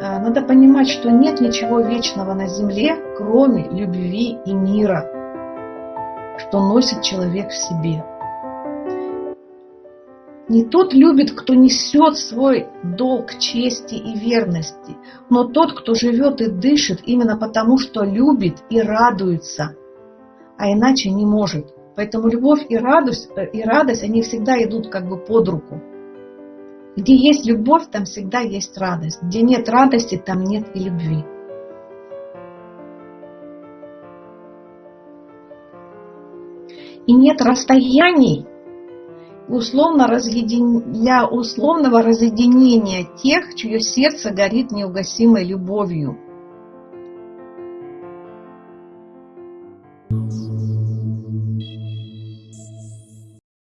Э, надо понимать, что нет ничего вечного на земле, кроме любви и мира, что носит человек в себе. Не тот любит, кто несет свой долг чести и верности, но тот, кто живет и дышит именно потому, что любит и радуется, а иначе не может. Поэтому любовь и радость, э, и радость, они всегда идут как бы под руку. Где есть любовь, там всегда есть радость. Где нет радости, там нет и любви. И нет расстояний, условно разъедин... для условного разъединения тех, чье сердце горит неугасимой любовью.